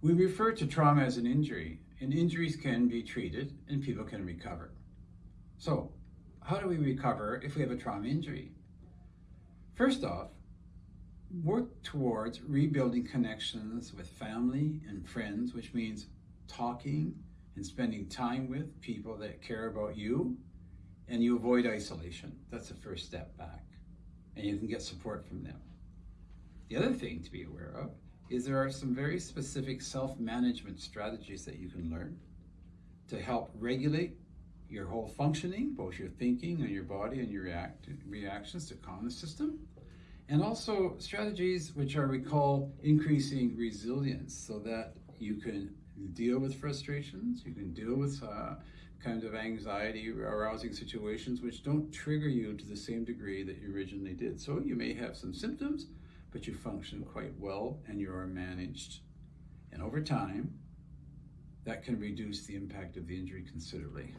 We refer to trauma as an injury, and injuries can be treated and people can recover. So, how do we recover if we have a trauma injury? First off, work towards rebuilding connections with family and friends, which means talking and spending time with people that care about you, and you avoid isolation. That's the first step back, and you can get support from them. The other thing to be aware of is there are some very specific self-management strategies that you can learn to help regulate your whole functioning, both your thinking and your body and your react reactions to calm the system. And also strategies which are we call increasing resilience so that you can deal with frustrations, you can deal with uh, kind of anxiety arousing situations which don't trigger you to the same degree that you originally did. So you may have some symptoms, but you function quite well and you are managed. And over time, that can reduce the impact of the injury considerably.